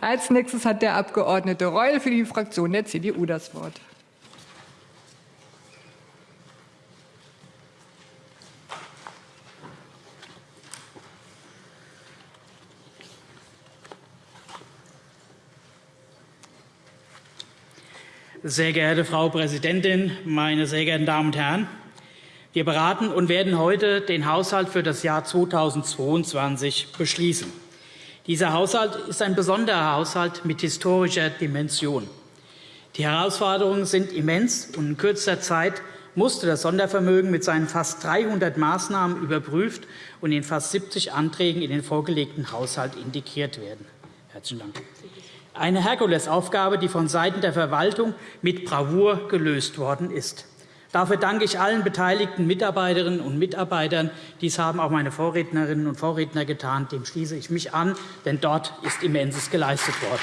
Als nächstes hat der Abg. Reul für die Fraktion der CDU das Wort. Sehr geehrte Frau Präsidentin, meine sehr geehrten Damen und Herren! Wir beraten und werden heute den Haushalt für das Jahr 2022 beschließen. Dieser Haushalt ist ein besonderer Haushalt mit historischer Dimension. Die Herausforderungen sind immens, und in kürzester Zeit musste das Sondervermögen mit seinen fast 300 Maßnahmen überprüft und in fast 70 Anträgen in den vorgelegten Haushalt integriert werden. Herzlichen Dank. Eine Herkulesaufgabe, die vonseiten der Verwaltung mit Bravour gelöst worden ist. Dafür danke ich allen beteiligten Mitarbeiterinnen und Mitarbeitern. Dies haben auch meine Vorrednerinnen und Vorredner getan. Dem schließe ich mich an, denn dort ist Immenses geleistet worden.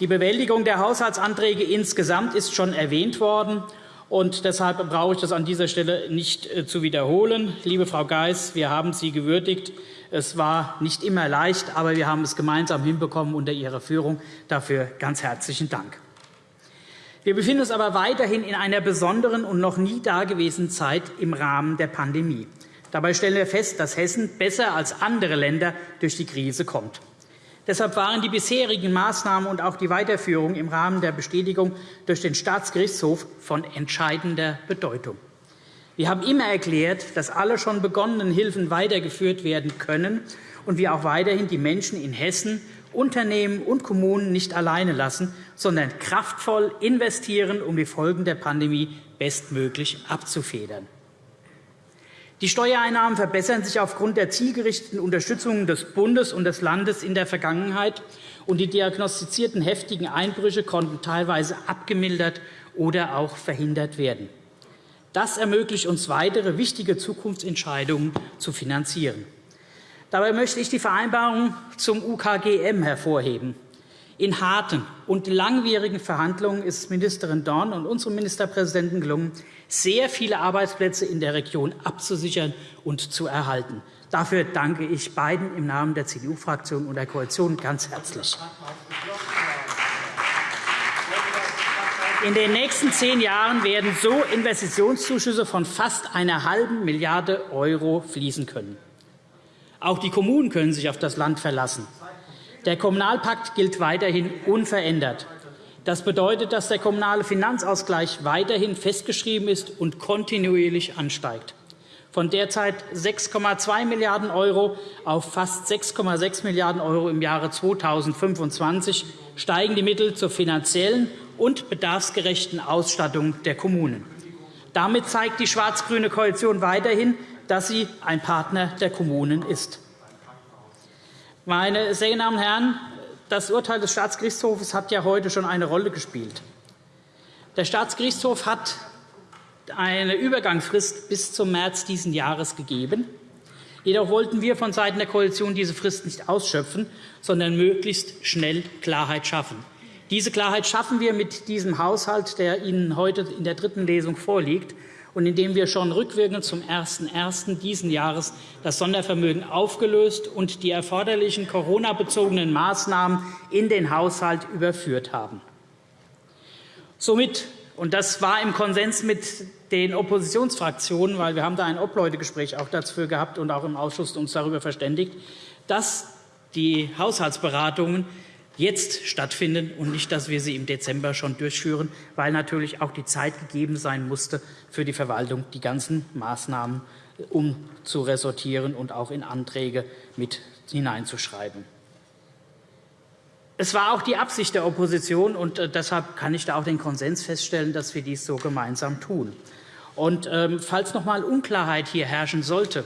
Die Bewältigung der Haushaltsanträge insgesamt ist schon erwähnt worden. Und deshalb brauche ich das an dieser Stelle nicht äh, zu wiederholen. Liebe Frau Geis, wir haben Sie gewürdigt. Es war nicht immer leicht, aber wir haben es gemeinsam hinbekommen unter Ihrer Führung. Dafür ganz herzlichen Dank. Wir befinden uns aber weiterhin in einer besonderen und noch nie dagewesenen Zeit im Rahmen der Pandemie. Dabei stellen wir fest, dass Hessen besser als andere Länder durch die Krise kommt. Deshalb waren die bisherigen Maßnahmen und auch die Weiterführung im Rahmen der Bestätigung durch den Staatsgerichtshof von entscheidender Bedeutung. Wir haben immer erklärt, dass alle schon begonnenen Hilfen weitergeführt werden können und wir auch weiterhin die Menschen in Hessen, Unternehmen und Kommunen nicht alleine lassen, sondern kraftvoll investieren, um die Folgen der Pandemie bestmöglich abzufedern. Die Steuereinnahmen verbessern sich aufgrund der zielgerichteten Unterstützung des Bundes und des Landes in der Vergangenheit, und die diagnostizierten heftigen Einbrüche konnten teilweise abgemildert oder auch verhindert werden. Das ermöglicht uns, weitere wichtige Zukunftsentscheidungen zu finanzieren. Dabei möchte ich die Vereinbarung zum UKGM hervorheben. In harten und langwierigen Verhandlungen ist Ministerin Dorn und unserem Ministerpräsidenten gelungen, sehr viele Arbeitsplätze in der Region abzusichern und zu erhalten. Dafür danke ich beiden im Namen der CDU-Fraktion und der Koalition ganz herzlich. In den nächsten zehn Jahren werden so Investitionszuschüsse von fast einer halben Milliarde € fließen können. Auch die Kommunen können sich auf das Land verlassen. Der Kommunalpakt gilt weiterhin unverändert. Das bedeutet, dass der kommunale Finanzausgleich weiterhin festgeschrieben ist und kontinuierlich ansteigt. Von derzeit 6,2 Milliarden € auf fast 6,6 Milliarden € im Jahre 2025 steigen die Mittel zur finanziellen und bedarfsgerechten Ausstattung der Kommunen. Damit zeigt die schwarz-grüne Koalition weiterhin, dass sie ein Partner der Kommunen ist. Meine sehr geehrten Damen und Herren, das Urteil des Staatsgerichtshofs hat ja heute schon eine Rolle gespielt. Der Staatsgerichtshof hat eine Übergangsfrist bis zum März dieses Jahres gegeben. Jedoch wollten wir vonseiten der Koalition diese Frist nicht ausschöpfen, sondern möglichst schnell Klarheit schaffen. Diese Klarheit schaffen wir mit diesem Haushalt, der Ihnen heute in der dritten Lesung vorliegt und in dem wir schon rückwirkend zum 01.01. dieses Jahres das Sondervermögen aufgelöst und die erforderlichen Corona-bezogenen Maßnahmen in den Haushalt überführt haben. Somit und das war im Konsens mit den Oppositionsfraktionen, weil wir haben da ein Obleutegespräch auch dafür gehabt und auch im Ausschuss uns darüber verständigt, dass die Haushaltsberatungen jetzt stattfinden und nicht, dass wir sie im Dezember schon durchführen, weil natürlich auch die Zeit gegeben sein musste, für die Verwaltung die ganzen Maßnahmen äh, umzuresortieren und auch in Anträge mit hineinzuschreiben. Es war auch die Absicht der Opposition, und äh, deshalb kann ich da auch den Konsens feststellen, dass wir dies so gemeinsam tun. Und, ähm, falls noch einmal Unklarheit hier herrschen sollte,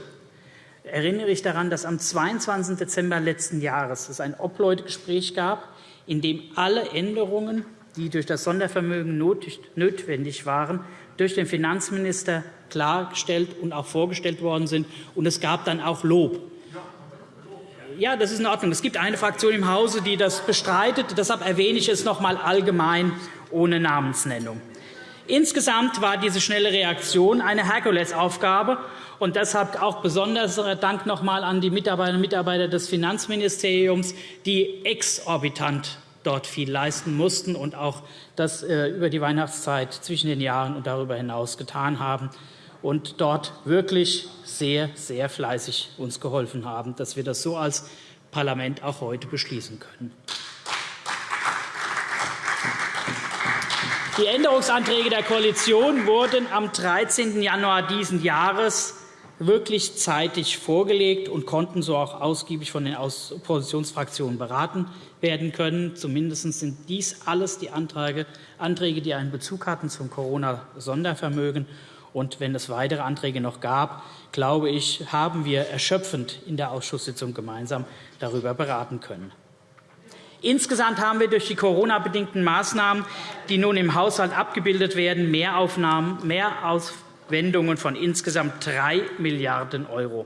erinnere ich daran, dass am 22. Dezember letzten Jahres es ein Obleutegespräch gab, in dem alle Änderungen, die durch das Sondervermögen notwendig waren, durch den Finanzminister klargestellt und auch vorgestellt worden sind. Und es gab dann auch Lob. Ja, das ist in Ordnung. Es gibt eine Fraktion im Hause, die das bestreitet. Deshalb erwähne ich es noch einmal allgemein ohne Namensnennung. Insgesamt war diese schnelle Reaktion eine Herkulesaufgabe, Und deshalb auch besonderer Dank noch einmal an die Mitarbeiterinnen und Mitarbeiter des Finanzministeriums, die exorbitant dort viel leisten mussten und auch das äh, über die Weihnachtszeit zwischen den Jahren und darüber hinaus getan haben und dort wirklich sehr, sehr fleißig uns geholfen haben, dass wir das so als Parlament auch heute beschließen können. Die Änderungsanträge der Koalition wurden am 13. Januar dieses Jahres wirklich zeitig vorgelegt und konnten so auch ausgiebig von den Oppositionsfraktionen beraten werden können. Zumindest sind dies alles die Anträge, die einen Bezug hatten zum Corona-Sondervermögen. Und wenn es weitere Anträge noch gab, glaube ich, haben wir erschöpfend in der Ausschusssitzung gemeinsam darüber beraten können. Insgesamt haben wir durch die Corona-bedingten Maßnahmen, die nun im Haushalt abgebildet werden, Mehraufnahmen, Mehrauswendungen von insgesamt 3 Milliarden €.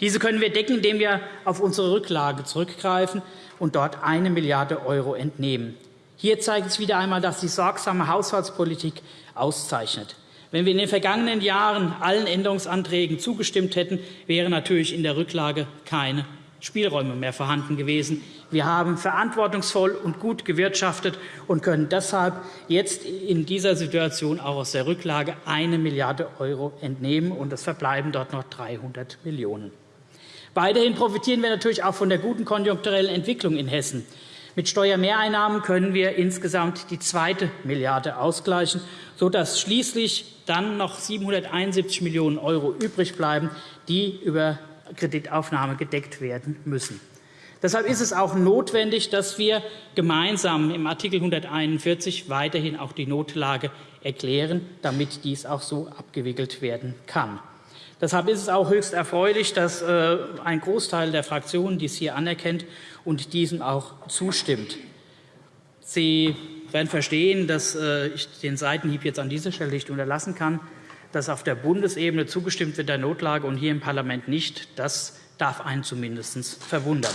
Diese können wir decken, indem wir auf unsere Rücklage zurückgreifen und dort 1 Milliarde € entnehmen. Hier zeigt es wieder einmal, dass die sorgsame Haushaltspolitik auszeichnet. Wenn wir in den vergangenen Jahren allen Änderungsanträgen zugestimmt hätten, wären natürlich in der Rücklage keine Spielräume mehr vorhanden gewesen. Wir haben verantwortungsvoll und gut gewirtschaftet und können deshalb jetzt in dieser Situation auch aus der Rücklage 1 Milliarde € entnehmen, und es verbleiben dort noch 300 Millionen €. Weiterhin profitieren wir natürlich auch von der guten konjunkturellen Entwicklung in Hessen. Mit Steuermehreinnahmen können wir insgesamt die zweite Milliarde ausgleichen, sodass schließlich dann noch 771 Millionen € übrig bleiben, die über Kreditaufnahme gedeckt werden müssen. Deshalb ist es auch notwendig, dass wir gemeinsam im Art. 141 weiterhin auch die Notlage erklären, damit dies auch so abgewickelt werden kann. Deshalb ist es auch höchst erfreulich, dass äh, ein Großteil der Fraktionen dies hier anerkennt und diesem auch zustimmt. Sie werden verstehen, dass äh, ich den Seitenhieb jetzt an dieser Stelle nicht unterlassen kann dass auf der Bundesebene zugestimmt wird der Notlage und hier im Parlament nicht. Das darf einen zumindest verwundern.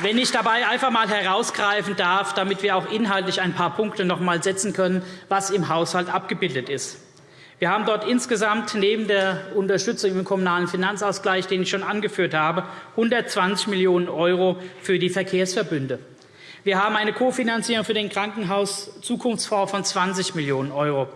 Wenn ich dabei einfach einmal herausgreifen darf, damit wir auch inhaltlich ein paar Punkte noch einmal setzen können, was im Haushalt abgebildet ist. Wir haben dort insgesamt neben der Unterstützung im Kommunalen Finanzausgleich, den ich schon angeführt habe, 120 Millionen € für die Verkehrsverbünde. Wir haben eine Kofinanzierung für den Krankenhaus-Zukunftsfonds von 20 Millionen €.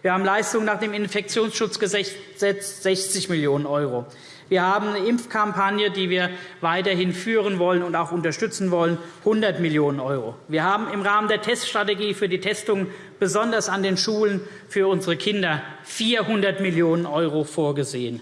Wir haben Leistungen nach dem Infektionsschutzgesetz 60 Millionen €. Wir haben eine Impfkampagne, die wir weiterhin führen wollen und auch unterstützen wollen, 100 Millionen €. Wir haben im Rahmen der Teststrategie für die Testung besonders an den Schulen für unsere Kinder 400 Millionen € vorgesehen.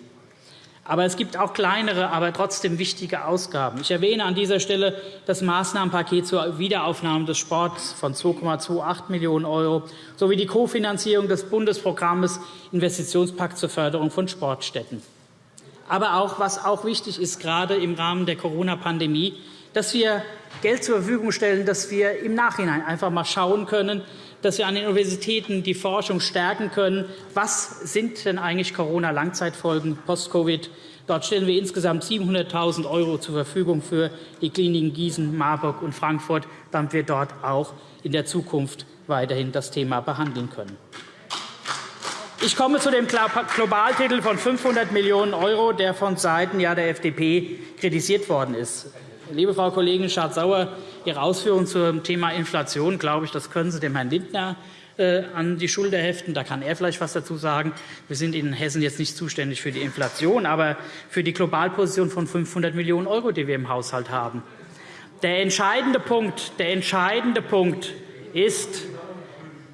Aber es gibt auch kleinere, aber trotzdem wichtige Ausgaben. Ich erwähne an dieser Stelle das Maßnahmenpaket zur Wiederaufnahme des Sports von 2,28 Millionen € sowie die Kofinanzierung des Bundesprogramms Investitionspakt zur Förderung von Sportstätten. Aber auch, was auch wichtig ist, gerade im Rahmen der Corona-Pandemie, dass wir Geld zur Verfügung stellen, dass wir im Nachhinein einfach einmal schauen können, dass wir an den Universitäten die Forschung stärken können. Was sind denn eigentlich Corona-Langzeitfolgen post-Covid? Dort stellen wir insgesamt 700.000 € zur Verfügung für die Kliniken Gießen, Marburg und Frankfurt, damit wir dort auch in der Zukunft weiterhin das Thema behandeln können. Ich komme zu dem Globaltitel von 500 Millionen €, der von Seiten der FDP kritisiert worden ist. Liebe Frau Kollegin Schardt-Sauer, Ihre Ausführungen zum Thema Inflation, glaube ich, das können Sie dem Herrn Lindner äh, an die Schulter heften. Da kann er vielleicht etwas dazu sagen. Wir sind in Hessen jetzt nicht zuständig für die Inflation, aber für die Globalposition von 500 Millionen €, die wir im Haushalt haben. Der entscheidende Punkt, der entscheidende Punkt ist,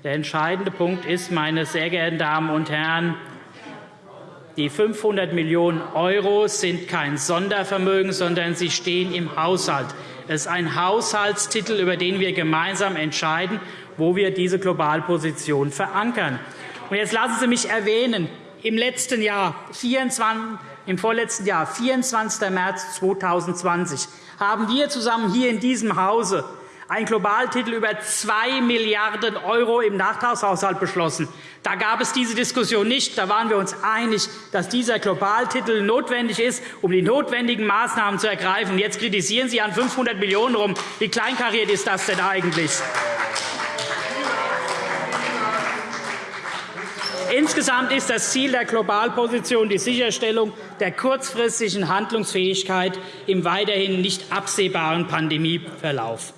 der entscheidende Punkt ist, meine sehr geehrten Damen und Herren, die 500 Millionen € sind kein Sondervermögen, sondern sie stehen im Haushalt. Es ist ein Haushaltstitel, über den wir gemeinsam entscheiden, wo wir diese Globalposition verankern. Und jetzt lassen Sie mich erwähnen, im letzten Jahr, 24, im vorletzten Jahr, 24. März 2020, haben wir zusammen hier in diesem Hause ein Globaltitel über 2 Milliarden € im Nachtragshaushalt beschlossen. Da gab es diese Diskussion nicht. Da waren wir uns einig, dass dieser Globaltitel notwendig ist, um die notwendigen Maßnahmen zu ergreifen. Jetzt kritisieren Sie an 500 Millionen € rum. Wie kleinkariert ist das denn eigentlich? Insgesamt ist das Ziel der Globalposition die Sicherstellung der kurzfristigen Handlungsfähigkeit im weiterhin nicht absehbaren Pandemieverlauf.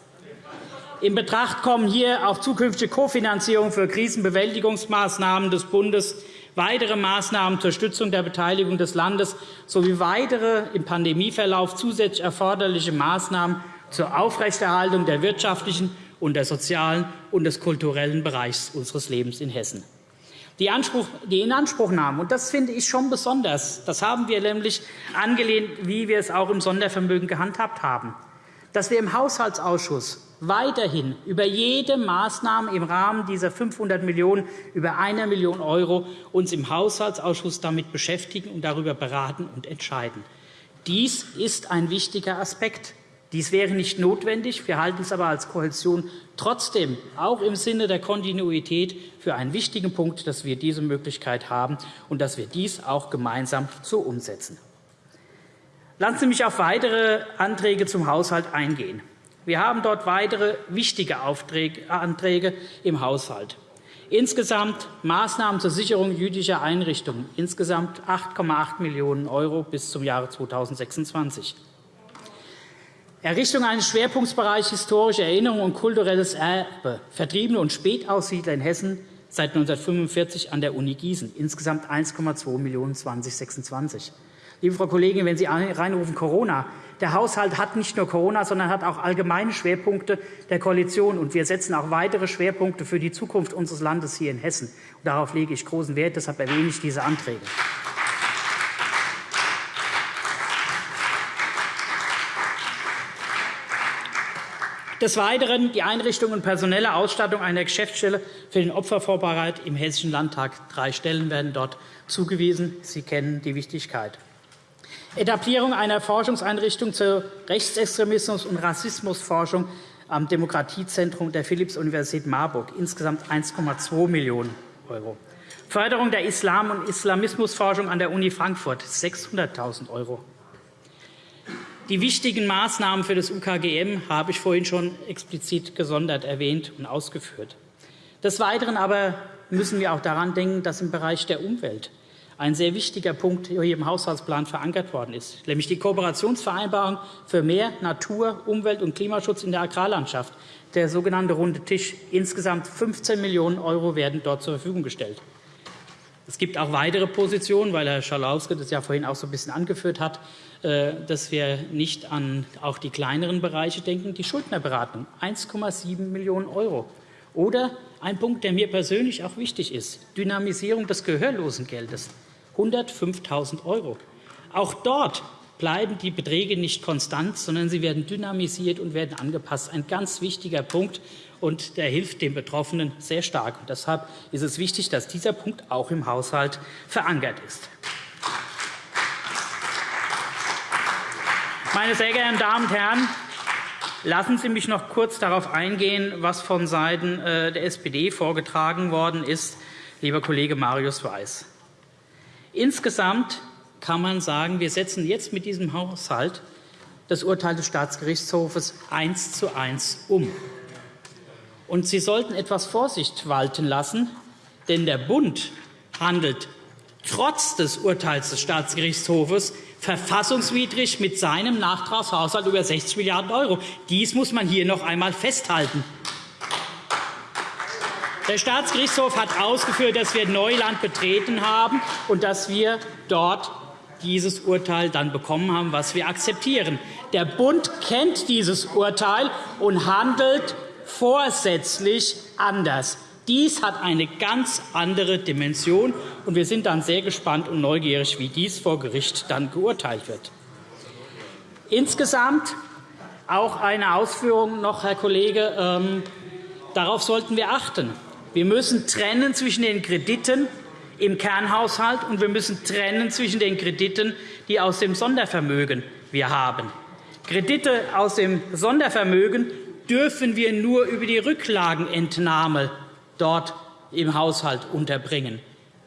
In Betracht kommen hier auch zukünftige Kofinanzierung für Krisenbewältigungsmaßnahmen des Bundes, weitere Maßnahmen zur Stützung der Beteiligung des Landes sowie weitere im Pandemieverlauf zusätzlich erforderliche Maßnahmen zur Aufrechterhaltung der wirtschaftlichen und der sozialen und des kulturellen Bereichs unseres Lebens in Hessen. Die, Anspruch, die Inanspruchnahme, und das finde ich schon besonders, das haben wir nämlich angelehnt, wie wir es auch im Sondervermögen gehandhabt haben, dass wir im Haushaltsausschuss weiterhin über jede Maßnahme im Rahmen dieser 500 Millionen € über 1 Million € uns im Haushaltsausschuss damit beschäftigen und darüber beraten und entscheiden. Dies ist ein wichtiger Aspekt. Dies wäre nicht notwendig. Wir halten es aber als Koalition trotzdem auch im Sinne der Kontinuität für einen wichtigen Punkt, dass wir diese Möglichkeit haben und dass wir dies auch gemeinsam so umsetzen. Lassen Sie mich auf weitere Anträge zum Haushalt eingehen. Wir haben dort weitere wichtige Anträge im Haushalt. Insgesamt Maßnahmen zur Sicherung jüdischer Einrichtungen, insgesamt 8,8 Millionen € bis zum Jahre 2026. Errichtung eines Schwerpunktbereichs historische Erinnerung und kulturelles Erbe, Vertriebene und Spätaussiedler in Hessen seit 1945 an der Uni Gießen, insgesamt 1,2 Millionen € 2026. Liebe Frau Kollegin, wenn Sie reinrufen Corona, der Haushalt hat nicht nur Corona, sondern hat auch allgemeine Schwerpunkte der Koalition. Und wir setzen auch weitere Schwerpunkte für die Zukunft unseres Landes hier in Hessen. Und darauf lege ich großen Wert. Deshalb erwähne ich diese Anträge. Des Weiteren die Einrichtung und personelle Ausstattung einer Geschäftsstelle für den Opfervorbereitung im Hessischen Landtag. Drei Stellen werden dort zugewiesen. Sie kennen die Wichtigkeit. Etablierung einer Forschungseinrichtung zur Rechtsextremismus- und Rassismusforschung am Demokratiezentrum der Philipps-Universität Marburg, insgesamt 1,2 Millionen €. Förderung der Islam- und Islamismusforschung an der Uni Frankfurt, 600.000 €. Die wichtigen Maßnahmen für das UKGM habe ich vorhin schon explizit gesondert erwähnt und ausgeführt. Des Weiteren aber müssen wir auch daran denken, dass im Bereich der Umwelt ein sehr wichtiger Punkt hier im Haushaltsplan verankert worden ist, nämlich die Kooperationsvereinbarung für mehr Natur-, Umwelt- und Klimaschutz in der Agrarlandschaft, der sogenannte Runde Tisch. Insgesamt 15 Millionen € werden dort zur Verfügung gestellt. Es gibt auch weitere Positionen, weil Herr Schalauske das ja vorhin auch so ein bisschen angeführt hat, äh, dass wir nicht an auch die kleineren Bereiche denken. Die Schuldnerberatung, 1,7 Millionen €. Oder ein Punkt, der mir persönlich auch wichtig ist, Dynamisierung des Gehörlosengeldes. 105.000 €. Auch dort bleiben die Beträge nicht konstant, sondern sie werden dynamisiert und werden angepasst. Ein ganz wichtiger Punkt, und der hilft den Betroffenen sehr stark. Und deshalb ist es wichtig, dass dieser Punkt auch im Haushalt verankert ist. Meine sehr geehrten Damen und Herren, lassen Sie mich noch kurz darauf eingehen, was von Seiten äh, der SPD vorgetragen worden ist, lieber Kollege Marius Weiß. Insgesamt kann man sagen, wir setzen jetzt mit diesem Haushalt das Urteil des Staatsgerichtshofes eins zu eins um. Und Sie sollten etwas Vorsicht walten lassen, denn der Bund handelt trotz des Urteils des Staatsgerichtshofes verfassungswidrig mit seinem Nachtragshaushalt über 60 Milliarden €. Dies muss man hier noch einmal festhalten. Der Staatsgerichtshof hat ausgeführt, dass wir Neuland betreten haben und dass wir dort dieses Urteil dann bekommen haben, was wir akzeptieren. Der Bund kennt dieses Urteil und handelt vorsätzlich anders. Dies hat eine ganz andere Dimension, und wir sind dann sehr gespannt und neugierig, wie dies vor Gericht dann geurteilt wird. Insgesamt auch eine Ausführung noch, Herr Kollege. Ähm, darauf sollten wir achten. Wir müssen trennen zwischen den Krediten im Kernhaushalt und wir müssen trennen zwischen den Krediten, die aus dem Sondervermögen wir haben. Kredite aus dem Sondervermögen dürfen wir nur über die Rücklagenentnahme dort im Haushalt unterbringen.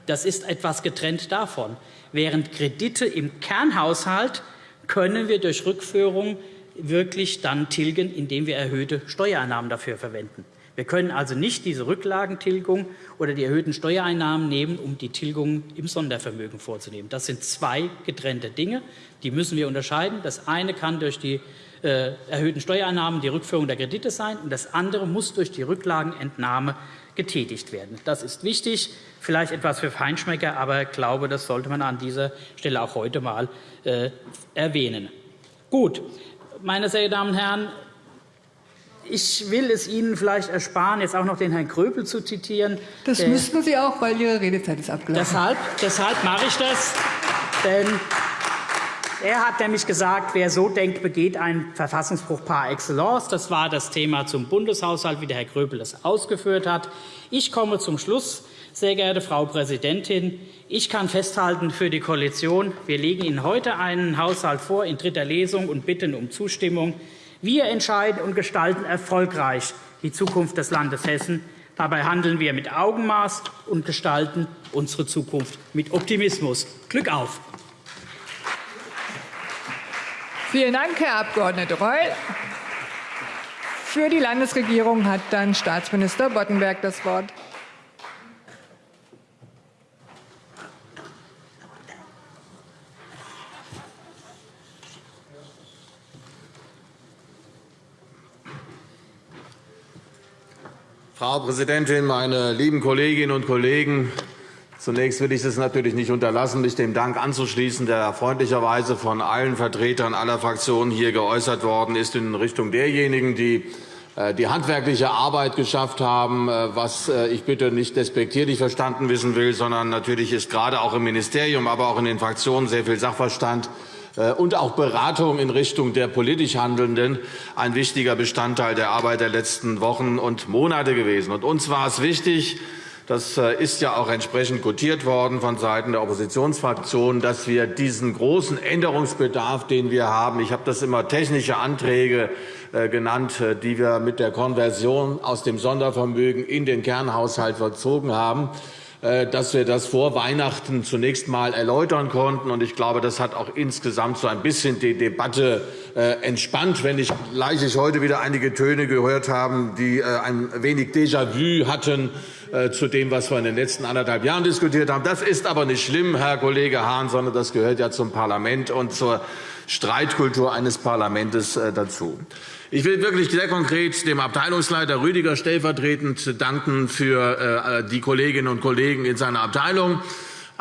Das ist etwas getrennt davon. Während Kredite im Kernhaushalt können wir durch Rückführung wirklich dann tilgen, indem wir erhöhte Steuereinnahmen dafür verwenden. Wir können also nicht diese Rücklagentilgung oder die erhöhten Steuereinnahmen nehmen, um die Tilgung im Sondervermögen vorzunehmen. Das sind zwei getrennte Dinge. Die müssen wir unterscheiden. Das eine kann durch die äh, erhöhten Steuereinnahmen die Rückführung der Kredite sein, und das andere muss durch die Rücklagenentnahme getätigt werden. Das ist wichtig, vielleicht etwas für Feinschmecker, aber ich glaube, das sollte man an dieser Stelle auch heute einmal äh, erwähnen. Gut, meine sehr geehrten Damen und Herren, ich will es Ihnen vielleicht ersparen, jetzt auch noch den Herrn Kröpel zu zitieren. Das müssten Sie auch, weil Ihre Redezeit ist abgelaufen. Deshalb, deshalb mache ich das. Denn er hat nämlich gesagt, wer so denkt, begeht einen Verfassungsbruch par excellence. Das war das Thema zum Bundeshaushalt, wie der Herr Gröbel das ausgeführt hat. Ich komme zum Schluss. Sehr geehrte Frau Präsidentin, ich kann festhalten für die Koalition, wir legen Ihnen heute einen Haushalt vor in dritter Lesung und bitten um Zustimmung. Wir entscheiden und gestalten erfolgreich die Zukunft des Landes Hessen. Dabei handeln wir mit Augenmaß und gestalten unsere Zukunft mit Optimismus. Glück auf! Vielen Dank, Herr Abg. Reul. Für die Landesregierung hat dann Staatsminister Boddenberg das Wort. Frau Präsidentin, meine lieben Kolleginnen und Kollegen! Zunächst will ich es natürlich nicht unterlassen, mich dem Dank anzuschließen, der freundlicherweise von allen Vertretern aller Fraktionen hier geäußert worden ist, in Richtung derjenigen, die äh, die handwerkliche Arbeit geschafft haben, äh, was äh, ich bitte nicht despektierlich verstanden wissen will, sondern natürlich ist gerade auch im Ministerium, aber auch in den Fraktionen sehr viel Sachverstand und auch Beratung in Richtung der politisch Handelnden ein wichtiger Bestandteil der Arbeit der letzten Wochen und Monate gewesen. Und uns war es wichtig, das ist ja auch entsprechend gutiert worden von Seiten der Oppositionsfraktionen, dass wir diesen großen Änderungsbedarf, den wir haben, ich habe das immer technische Anträge genannt, die wir mit der Konversion aus dem Sondervermögen in den Kernhaushalt vollzogen haben, äh, dass wir das vor Weihnachten zunächst einmal erläutern konnten. Ich glaube, das hat auch insgesamt so ein bisschen die Debatte äh, entspannt, wenn ich gleich heute wieder einige Töne gehört haben, die äh, ein wenig Déjà-vu hatten zu dem, was wir in den letzten anderthalb Jahren diskutiert haben. Das ist aber nicht schlimm, Herr Kollege Hahn, sondern das gehört ja zum Parlament und zur Streitkultur eines Parlaments dazu. Ich will wirklich sehr konkret dem Abteilungsleiter Rüdiger stellvertretend danken für äh, die Kolleginnen und Kollegen in seiner Abteilung.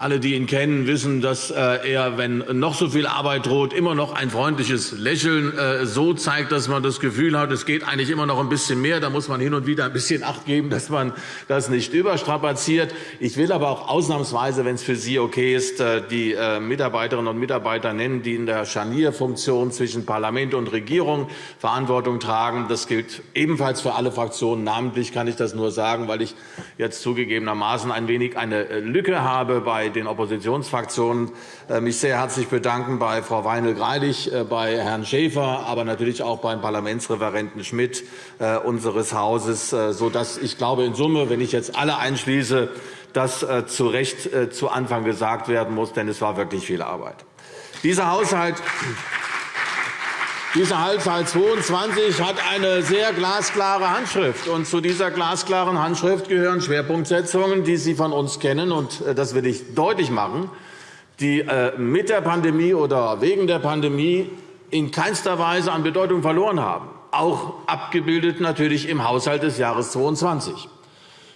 Alle, die ihn kennen, wissen, dass äh, er, wenn noch so viel Arbeit droht, immer noch ein freundliches Lächeln äh, so zeigt, dass man das Gefühl hat, es geht eigentlich immer noch ein bisschen mehr. Da muss man hin und wieder ein bisschen Acht geben, dass man das nicht überstrapaziert. Ich will aber auch ausnahmsweise, wenn es für Sie okay ist, äh, die Mitarbeiterinnen und Mitarbeiter nennen, die in der Scharnierfunktion zwischen Parlament und Regierung Verantwortung tragen. Das gilt ebenfalls für alle Fraktionen. Namentlich kann ich das nur sagen, weil ich jetzt zugegebenermaßen ein wenig eine Lücke habe bei den Oppositionsfraktionen äh, mich sehr herzlich bedanken bei Frau Weinel-Greilich, äh, bei Herrn Schäfer, aber natürlich auch beim Parlamentsreferenten Schmidt äh, unseres Hauses, sodass ich glaube, in Summe, wenn ich jetzt alle einschließe, das zu Recht zu Anfang gesagt werden muss, denn es war wirklich viel Arbeit. Dieser Haushalt dieser Haushalt 22 hat eine sehr glasklare Handschrift. Und zu dieser glasklaren Handschrift gehören Schwerpunktsetzungen, die Sie von uns kennen. Und äh, das will ich deutlich machen, die äh, mit der Pandemie oder wegen der Pandemie in keinster Weise an Bedeutung verloren haben, auch abgebildet natürlich im Haushalt des Jahres 2022.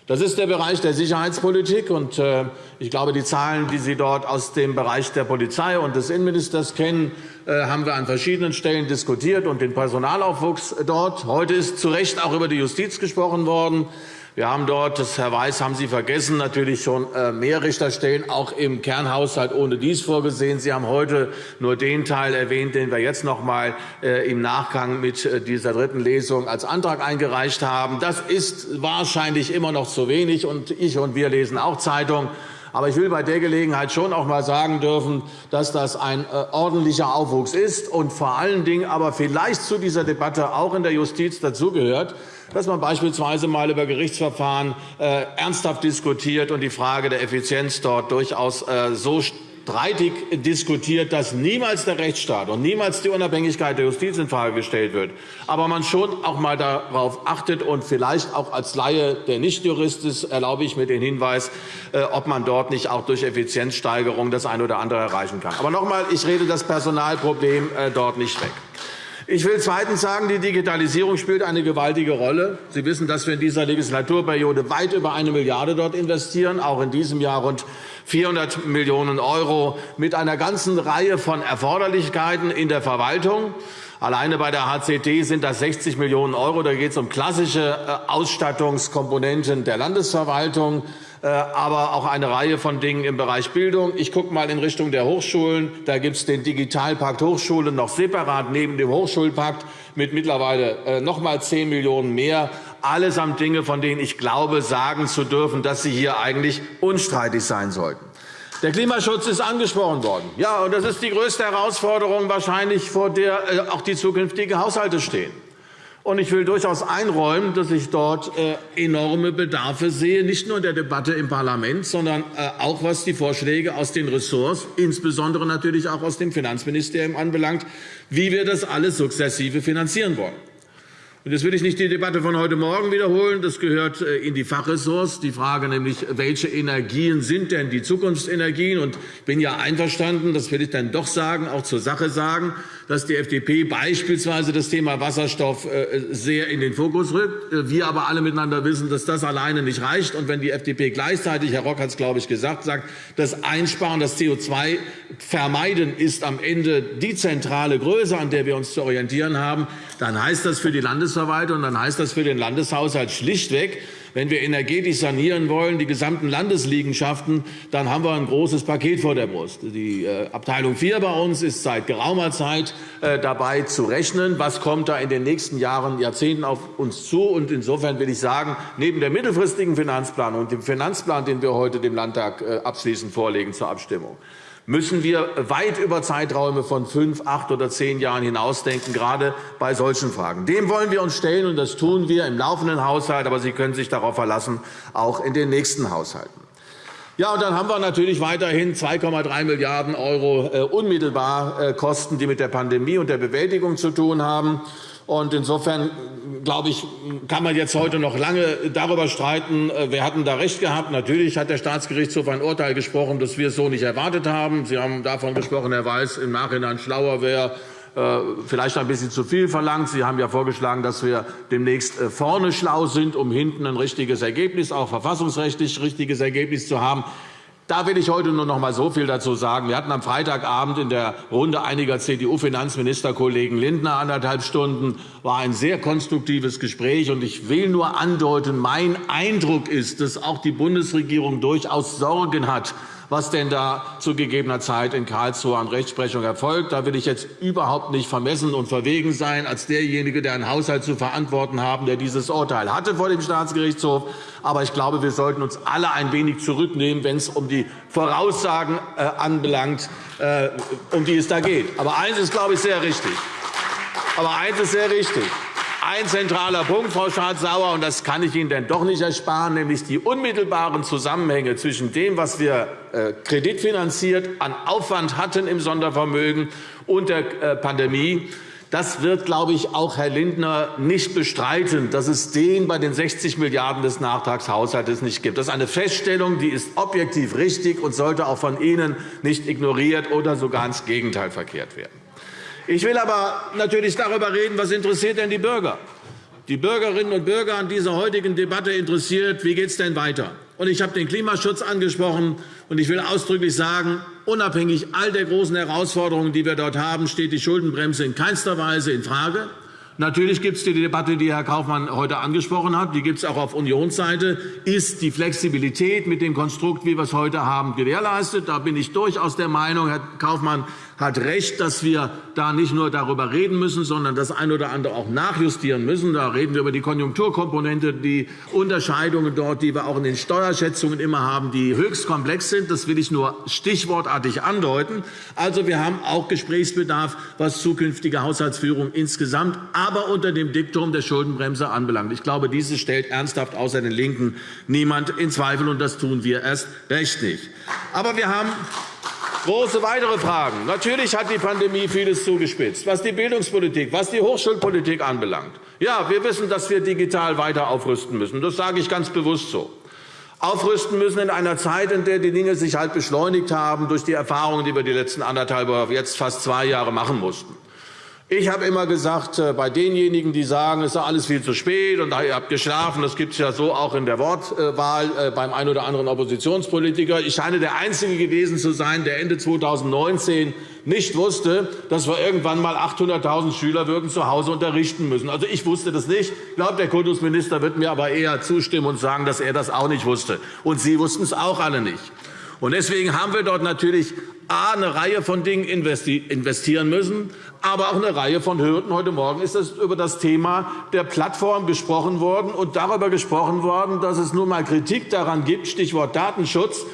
Das ist der Bereich der Sicherheitspolitik. Und äh, ich glaube, die Zahlen, die Sie dort aus dem Bereich der Polizei und des Innenministers kennen, äh, haben wir an verschiedenen Stellen diskutiert und den Personalaufwuchs dort. Heute ist zu Recht auch über die Justiz gesprochen worden. Wir haben dort, das Herr Weiß haben Sie vergessen, natürlich schon äh, mehr Richterstellen auch im Kernhaushalt ohne dies vorgesehen. Sie haben heute nur den Teil erwähnt, den wir jetzt noch einmal äh, im Nachgang mit äh, dieser dritten Lesung als Antrag eingereicht haben. Das ist wahrscheinlich immer noch zu wenig. Und ich und wir lesen auch Zeitung. Aber ich will bei der Gelegenheit schon auch einmal sagen dürfen, dass das ein ordentlicher Aufwuchs ist und vor allen Dingen aber vielleicht zu dieser Debatte auch in der Justiz dazugehört, dass man beispielsweise einmal über Gerichtsverfahren äh, ernsthaft diskutiert und die Frage der Effizienz dort durchaus äh, so streitig diskutiert, dass niemals der Rechtsstaat und niemals die Unabhängigkeit der Justiz infrage gestellt wird, aber man schon auch einmal darauf achtet und vielleicht auch als Laie, der nicht Jurist ist, erlaube ich mir den Hinweis, äh, ob man dort nicht auch durch Effizienzsteigerung das eine oder andere erreichen kann. Aber noch einmal, ich rede das Personalproblem äh, dort nicht weg. Ich will zweitens sagen, die Digitalisierung spielt eine gewaltige Rolle. Sie wissen, dass wir in dieser Legislaturperiode weit über eine Milliarde dort investieren, auch in diesem Jahr rund 400 Millionen € mit einer ganzen Reihe von Erforderlichkeiten in der Verwaltung. Alleine bei der HCT sind das 60 Millionen €. Da geht es um klassische äh, Ausstattungskomponenten der Landesverwaltung, aber auch eine Reihe von Dingen im Bereich Bildung. Ich gucke einmal in Richtung der Hochschulen. Da gibt es den Digitalpakt Hochschule noch separat neben dem Hochschulpakt mit mittlerweile äh, noch einmal 10 Millionen € mehr. Allesamt Dinge, von denen ich glaube, sagen zu dürfen, dass sie hier eigentlich unstreitig sein sollten. Der Klimaschutz ist angesprochen worden. Ja, und das ist die größte Herausforderung wahrscheinlich, vor der äh, auch die zukünftigen Haushalte stehen. Und ich will durchaus einräumen, dass ich dort äh, enorme Bedarfe sehe, nicht nur in der Debatte im Parlament, sondern äh, auch was die Vorschläge aus den Ressorts, insbesondere natürlich auch aus dem Finanzministerium anbelangt, wie wir das alles sukzessive finanzieren wollen. Jetzt will ich nicht die Debatte von heute Morgen wiederholen. Das gehört äh, in die Fachressorts. Die Frage nämlich, welche Energien sind denn die Zukunftsenergien? Und ich bin ja einverstanden, das will ich dann doch sagen, auch zur Sache sagen, dass die FDP beispielsweise das Thema Wasserstoff äh, sehr in den Fokus rückt. Äh, wir aber alle miteinander wissen, dass das alleine nicht reicht. Und wenn die FDP gleichzeitig, Herr Rock hat es, glaube ich, gesagt, sagt, das Einsparen, das CO2-Vermeiden ist am Ende die zentrale Größe, an der wir uns zu orientieren haben, dann heißt das für die Landesverwaltung, dann heißt das für den Landeshaushalt schlichtweg, wenn wir energetisch sanieren wollen, die gesamten Landesliegenschaften, dann haben wir ein großes Paket vor der Brust. Die äh, Abteilung 4 bei uns ist seit geraumer Zeit äh, dabei zu rechnen, was kommt da in den nächsten Jahren, Jahrzehnten auf uns zu. Und insofern will ich sagen, neben dem mittelfristigen Finanzplan und dem Finanzplan, den wir heute dem Landtag äh, abschließend vorlegen zur Abstimmung, müssen wir weit über Zeiträume von fünf, acht oder zehn Jahren hinausdenken, gerade bei solchen Fragen. Dem wollen wir uns stellen, und das tun wir im laufenden Haushalt. Aber Sie können sich darauf verlassen, auch in den nächsten Haushalten. Ja, und dann haben wir natürlich weiterhin 2,3 Milliarden € äh, unmittelbar äh, Kosten, die mit der Pandemie und der Bewältigung zu tun haben. Und insofern glaube ich, kann man jetzt heute noch lange darüber streiten, äh, wer hatten da recht gehabt. Natürlich hat der Staatsgerichtshof ein Urteil gesprochen, das wir so nicht erwartet haben. Sie haben davon gesprochen, Herr Weiß, im Nachhinein schlauer wäre, äh, vielleicht ein bisschen zu viel verlangt. Sie haben ja vorgeschlagen, dass wir demnächst äh, vorne schlau sind, um hinten ein richtiges Ergebnis, auch verfassungsrechtlich richtiges Ergebnis zu haben. Da will ich heute nur noch einmal so viel dazu sagen. Wir hatten am Freitagabend in der Runde einiger CDU-Finanzministerkollegen Lindner anderthalb Stunden. war ein sehr konstruktives Gespräch. Und ich will nur andeuten, mein Eindruck ist, dass auch die Bundesregierung durchaus Sorgen hat, was denn da zu gegebener Zeit in Karlsruhe an Rechtsprechung erfolgt. Da will ich jetzt überhaupt nicht vermessen und verwegen sein, als derjenige, der einen Haushalt zu verantworten haben, der dieses Urteil hatte vor dem Staatsgerichtshof. Aber ich glaube, wir sollten uns alle ein wenig zurücknehmen, wenn es um die Voraussagen äh, anbelangt, äh, um die es da geht. Aber eines ist, glaube ich, sehr richtig. Aber eines ist sehr richtig ein zentraler Punkt, Frau Schardt-Sauer, und das kann ich Ihnen denn doch nicht ersparen, nämlich die unmittelbaren Zusammenhänge zwischen dem, was wir äh, kreditfinanziert an Aufwand hatten im Sondervermögen und der äh, Pandemie. Das wird, glaube ich, auch Herr Lindner nicht bestreiten, dass es den bei den 60 Milliarden € des Nachtragshaushalts nicht gibt. Das ist eine Feststellung, die ist objektiv richtig und sollte auch von Ihnen nicht ignoriert oder sogar ins Gegenteil verkehrt werden. Ich will aber natürlich darüber reden, was interessiert denn die Bürger? Die Bürgerinnen und Bürger an dieser heutigen Debatte interessiert, wie geht es denn weiter? Und ich habe den Klimaschutz angesprochen. Und ich will ausdrücklich sagen, unabhängig all der großen Herausforderungen, die wir dort haben, steht die Schuldenbremse in keinster Weise infrage. Natürlich gibt es die Debatte, die Herr Kaufmann heute angesprochen hat. Die gibt es auch auf Unionsseite. Ist die Flexibilität mit dem Konstrukt, wie wir es heute haben, gewährleistet? Da bin ich durchaus der Meinung, Herr Kaufmann, hat recht, dass wir da nicht nur darüber reden müssen, sondern das eine oder andere auch nachjustieren müssen. Da reden wir über die Konjunkturkomponente, die Unterscheidungen dort, die wir auch in den Steuerschätzungen immer haben, die höchst komplex sind. Das will ich nur stichwortartig andeuten. Also, wir haben auch Gesprächsbedarf, was zukünftige Haushaltsführung insgesamt, aber unter dem Diktum der Schuldenbremse anbelangt. Ich glaube, dieses stellt ernsthaft außer den LINKEN niemand in Zweifel, und das tun wir erst recht nicht. Aber wir haben Große weitere Fragen. Natürlich hat die Pandemie vieles zugespitzt, was die Bildungspolitik, was die Hochschulpolitik anbelangt. Ja, wir wissen, dass wir digital weiter aufrüsten müssen. Das sage ich ganz bewusst so. Aufrüsten müssen in einer Zeit, in der die Dinge sich halt beschleunigt haben durch die Erfahrungen, die wir die letzten anderthalb jetzt fast zwei Jahre machen mussten. Ich habe immer gesagt, äh, bei denjenigen, die sagen, es ist alles viel zu spät und ihr habt geschlafen, das gibt es ja so auch in der Wortwahl äh, beim einen oder anderen Oppositionspolitiker. Ich scheine der Einzige gewesen zu sein, der Ende 2019 nicht wusste, dass wir irgendwann einmal 800.000 Schüler würden zu Hause unterrichten müssen. Also, ich wusste das nicht. Ich glaube, der Kultusminister wird mir aber eher zustimmen und sagen, dass er das auch nicht wusste. Und Sie wussten es auch alle nicht. Und deswegen haben wir dort natürlich A, eine Reihe von Dingen investieren müssen, aber auch eine Reihe von Hürden. Heute Morgen ist es über das Thema der Plattform gesprochen worden und darüber gesprochen worden, dass es nun einmal Kritik daran gibt, Stichwort Datenschutz,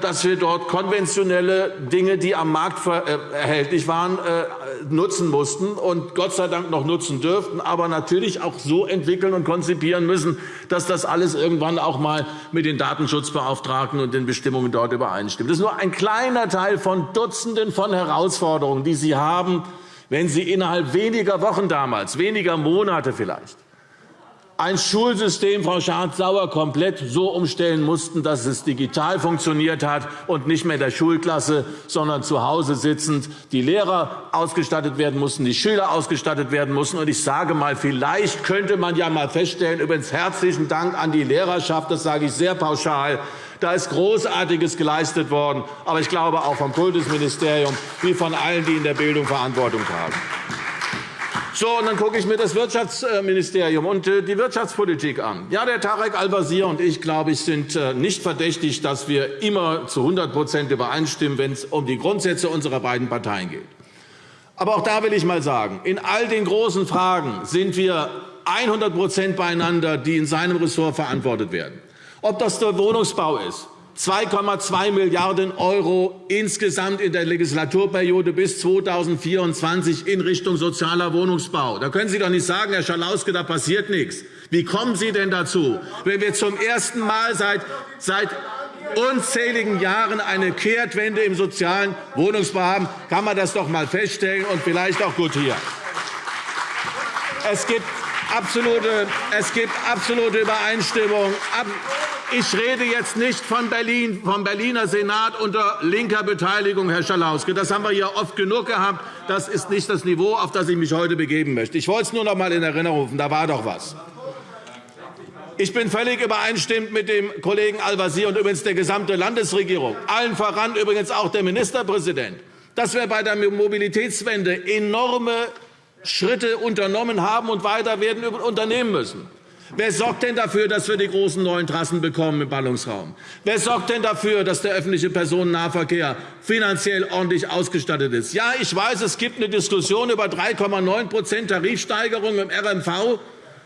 dass wir dort konventionelle Dinge, die am Markt äh, erhältlich waren, äh, nutzen mussten und Gott sei Dank noch nutzen dürften, aber natürlich auch so entwickeln und konzipieren müssen, dass das alles irgendwann auch einmal mit den Datenschutzbeauftragten und den Bestimmungen dort übereinstimmt. Das ist nur ein kleiner Teil von Dutzenden von Herausforderungen, die Sie haben, wenn Sie innerhalb weniger Wochen damals, weniger Monate vielleicht, ein Schulsystem, Frau Schardt-Sauer, komplett so umstellen mussten, dass es digital funktioniert hat und nicht mehr der Schulklasse, sondern zu Hause sitzend die Lehrer ausgestattet werden mussten, die Schüler ausgestattet werden mussten. Und ich sage einmal, vielleicht könnte man ja einmal feststellen, übrigens herzlichen Dank an die Lehrerschaft, das sage ich sehr pauschal, da ist Großartiges geleistet worden, aber ich glaube auch vom Kultusministerium wie von allen, die in der Bildung Verantwortung tragen. So, und dann gucke ich mir das Wirtschaftsministerium und äh, die Wirtschaftspolitik an. Ja, der Tarek Al-Wazir und ich, glaube ich, sind äh, nicht verdächtig, dass wir immer zu 100% übereinstimmen, wenn es um die Grundsätze unserer beiden Parteien geht. Aber auch da will ich einmal sagen, in all den großen Fragen sind wir 100% beieinander, die in seinem Ressort verantwortet werden. Ob das der Wohnungsbau ist, 2,2 Milliarden € insgesamt in der Legislaturperiode bis 2024 in Richtung sozialer Wohnungsbau. Da können Sie doch nicht sagen, Herr Schalauske, da passiert nichts. Wie kommen Sie denn dazu, wenn wir zum ersten Mal seit, seit unzähligen Jahren eine Kehrtwende im sozialen Wohnungsbau haben? Kann man das doch einmal feststellen und vielleicht auch gutieren. Es gibt absolute, es gibt absolute Übereinstimmung. Ich rede jetzt nicht von Berlin, vom Berliner Senat unter linker Beteiligung, Herr Schalauske. Das haben wir hier oft genug gehabt. Das ist nicht das Niveau, auf das ich mich heute begeben möchte. Ich wollte es nur noch einmal in Erinnerung rufen. Da war doch etwas. Ich bin völlig übereinstimmend mit dem Kollegen Al-Wazir und übrigens der gesamten Landesregierung, allen voran übrigens auch der Ministerpräsident, dass wir bei der Mobilitätswende enorme Schritte unternommen haben und weiter werden unternehmen müssen. Wer sorgt denn dafür, dass wir die großen neuen Trassen bekommen im Ballungsraum? Wer sorgt denn dafür, dass der öffentliche Personennahverkehr finanziell ordentlich ausgestattet ist? Ja, ich weiß, es gibt eine Diskussion über 3,9% Tarifsteigerung im RMV.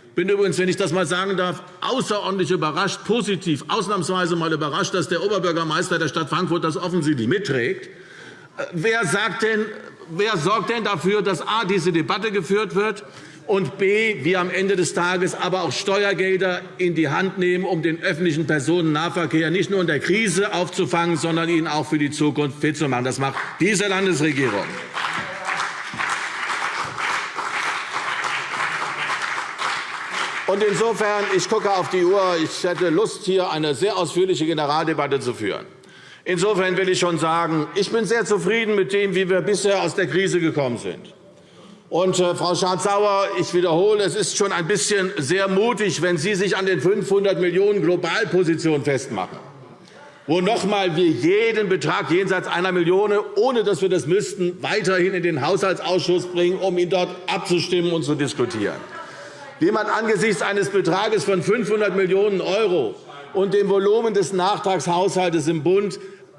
Ich bin übrigens, wenn ich das einmal sagen darf, außerordentlich überrascht, positiv, ausnahmsweise mal überrascht, dass der Oberbürgermeister der Stadt Frankfurt das offensichtlich mitträgt. Äh, wer, sagt denn, wer sorgt denn dafür, dass a. diese Debatte geführt wird und b. wir am Ende des Tages aber auch Steuergelder in die Hand nehmen, um den öffentlichen Personennahverkehr nicht nur in der Krise aufzufangen, sondern ihn auch für die Zukunft fit zu machen. Das macht diese Landesregierung. Und insofern, ich gucke auf die Uhr, ich hätte Lust, hier eine sehr ausführliche Generaldebatte zu führen. Insofern will ich schon sagen, ich bin sehr zufrieden mit dem, wie wir bisher aus der Krise gekommen sind. Und, äh, Frau Schardt-Sauer, ich wiederhole, es ist schon ein bisschen sehr mutig, wenn Sie sich an den 500 Millionen Globalpositionen festmachen, wo noch einmal wir jeden Betrag jenseits einer Million, ohne dass wir das müssten, weiterhin in den Haushaltsausschuss bringen, um ihn dort abzustimmen und zu diskutieren. Wie man angesichts eines Betrages von 500 Millionen € und dem Volumen des Nachtragshaushalts im Bund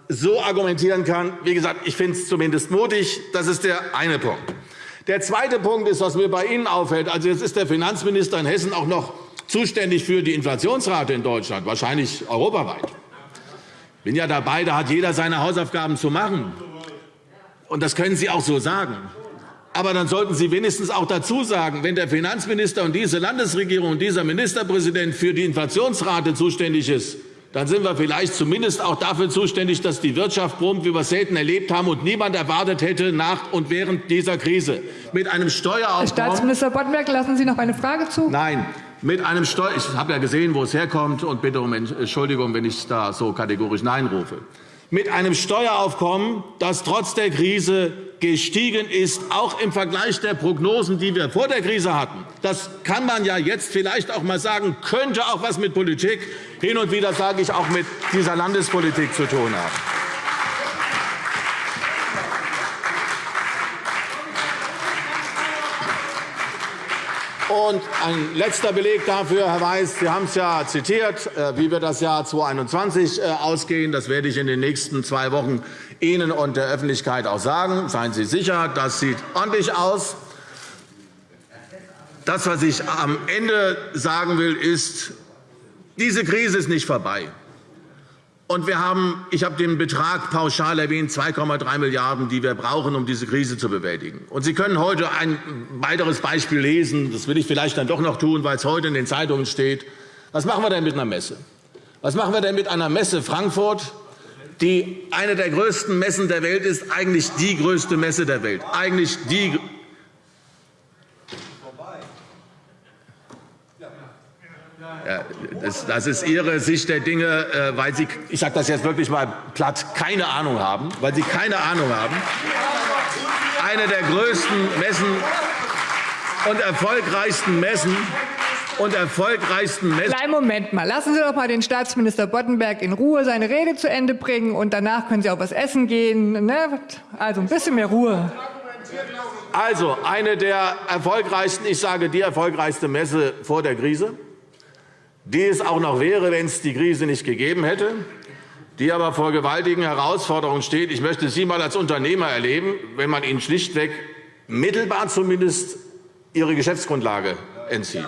so argumentieren kann, wie gesagt, ich finde es zumindest mutig. Das ist der eine Punkt. Der zweite Punkt ist, was mir bei Ihnen auffällt. Also jetzt ist der Finanzminister in Hessen auch noch zuständig für die Inflationsrate in Deutschland, wahrscheinlich europaweit. Ich bin ja dabei, da hat jeder seine Hausaufgaben zu machen. Und das können Sie auch so sagen. Aber dann sollten Sie wenigstens auch dazu sagen, wenn der Finanzminister und diese Landesregierung und dieser Ministerpräsident für die Inflationsrate zuständig ist, dann sind wir vielleicht zumindest auch dafür zuständig, dass die Wirtschaft brummt, wie wir es selten erlebt haben und niemand erwartet hätte nach und während dieser Krise. Mit einem Steueraufkommen. Herr Staatsminister Boddenberg, lassen Sie noch eine Frage zu? Nein. Mit einem Steuer ich habe ja gesehen, wo es herkommt, und bitte um Entschuldigung, wenn ich da so kategorisch Nein rufe. Mit einem Steueraufkommen, das trotz der Krise gestiegen ist, auch im Vergleich der Prognosen, die wir vor der Krise hatten. Das kann man ja jetzt vielleicht auch einmal sagen, könnte auch etwas mit Politik, hin und wieder sage ich, auch mit dieser Landespolitik zu tun haben. Und ein letzter Beleg dafür, Herr Weiß, Sie haben es ja zitiert, äh, wie wir das Jahr 2021 äh, ausgehen. Das werde ich in den nächsten zwei Wochen Ihnen und der Öffentlichkeit auch sagen. Seien Sie sicher, das sieht ordentlich aus. Das, was ich am Ende sagen will, ist, diese Krise ist nicht vorbei. Und wir haben, ich habe den Betrag pauschal erwähnt, 2,3 Milliarden €, die wir brauchen, um diese Krise zu bewältigen. Und Sie können heute ein weiteres Beispiel lesen. Das will ich vielleicht dann doch noch tun, weil es heute in den Zeitungen steht. Was machen wir denn mit einer Messe? Was machen wir denn mit einer Messe Frankfurt, die eine der größten Messen der Welt ist, eigentlich die größte Messe der Welt, eigentlich die Das ist Ihre Sicht der Dinge, äh, weil Sie, ich sage das jetzt wirklich einmal platt, keine Ahnung haben, weil Sie keine Ahnung haben. Eine der größten Messen und erfolgreichsten Messen und erfolgreichsten Messen. Kleinen Moment mal. Lassen Sie doch mal den Staatsminister Boddenberg in Ruhe seine Rede zu Ende bringen, und danach können Sie auch was essen gehen. Ne? Also ein bisschen mehr Ruhe. Also eine der erfolgreichsten, ich sage die erfolgreichste Messe vor der Krise die es auch noch wäre, wenn es die Krise nicht gegeben hätte, die aber vor gewaltigen Herausforderungen steht. Ich möchte Sie einmal als Unternehmer erleben, wenn man Ihnen schlichtweg mittelbar zumindest Ihre Geschäftsgrundlage entzieht.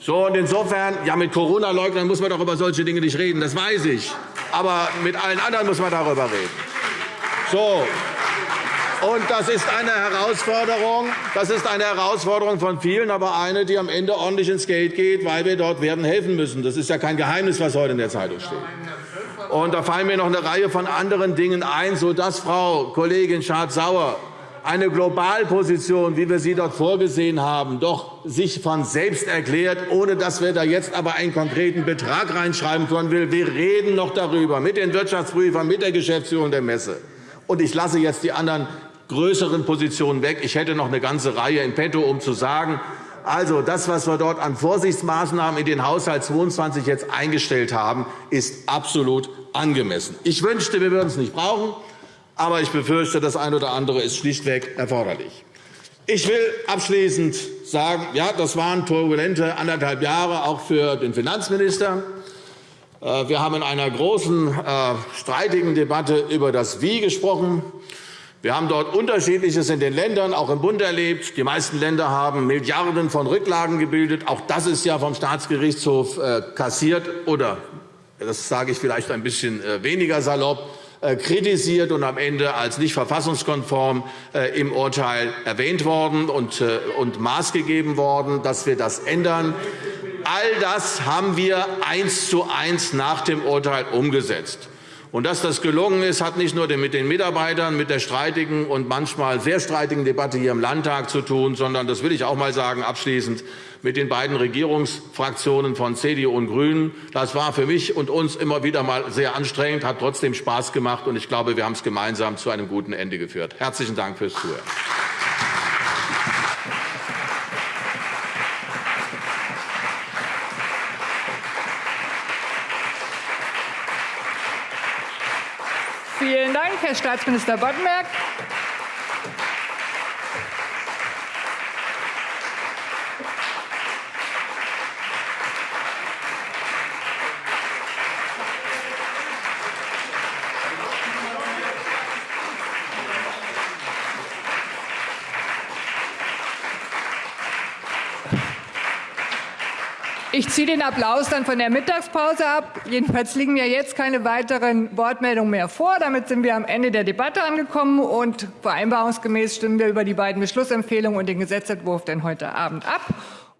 So, und insofern, ja, mit Corona-Leugnern muss man doch über solche Dinge nicht reden, das weiß ich. Aber mit allen anderen muss man darüber reden. So, und das ist eine Herausforderung. Das ist eine Herausforderung von vielen, aber eine, die am Ende ordentlich ins Geld geht, weil wir dort werden helfen müssen. Das ist ja kein Geheimnis, was heute in der Zeitung steht. Und da fallen mir noch eine Reihe von anderen Dingen ein, sodass Frau Kollegin Schardt-Sauer eine Globalposition, wie wir sie dort vorgesehen haben, doch sich von selbst erklärt, ohne dass wir da jetzt aber einen konkreten Betrag reinschreiben können. Wir reden noch darüber mit den Wirtschaftsprüfern, mit der Geschäftsführung der Messe. Und ich lasse jetzt die anderen größeren Positionen weg. Ich hätte noch eine ganze Reihe in petto, um zu sagen, also, das, was wir dort an Vorsichtsmaßnahmen in den Haushalt 22 jetzt eingestellt haben, ist absolut angemessen. Ich wünschte, wir würden es nicht brauchen, aber ich befürchte, das eine oder andere ist schlichtweg erforderlich. Ich will abschließend sagen, ja, das waren turbulente anderthalb Jahre auch für den Finanzminister. Äh, wir haben in einer großen, äh, streitigen Debatte über das Wie gesprochen. Wir haben dort Unterschiedliches in den Ländern, auch im Bund erlebt. Die meisten Länder haben Milliarden von Rücklagen gebildet. Auch das ist ja vom Staatsgerichtshof äh, kassiert oder, das sage ich vielleicht ein bisschen äh, weniger salopp, äh, kritisiert und am Ende als nicht verfassungskonform im Urteil erwähnt worden und, und maßgegeben worden, dass wir das ändern. All das haben wir eins zu eins nach dem Urteil umgesetzt. Und dass das gelungen ist, hat nicht nur mit den Mitarbeitern, mit der streitigen und manchmal sehr streitigen Debatte hier im Landtag zu tun, sondern, das will ich auch einmal sagen, abschließend mit den beiden Regierungsfraktionen von CDU und GRÜNEN. Das war für mich und uns immer wieder mal sehr anstrengend, hat trotzdem Spaß gemacht, und ich glaube, wir haben es gemeinsam zu einem guten Ende geführt. Herzlichen Dank fürs Zuhören. Vielen Dank, Herr Staatsminister Boddenberg. Ich ziehe den Applaus dann von der Mittagspause ab. Jedenfalls liegen mir jetzt keine weiteren Wortmeldungen mehr vor. Damit sind wir am Ende der Debatte angekommen. und Vereinbarungsgemäß stimmen wir über die beiden Beschlussempfehlungen und den Gesetzentwurf dann heute Abend ab.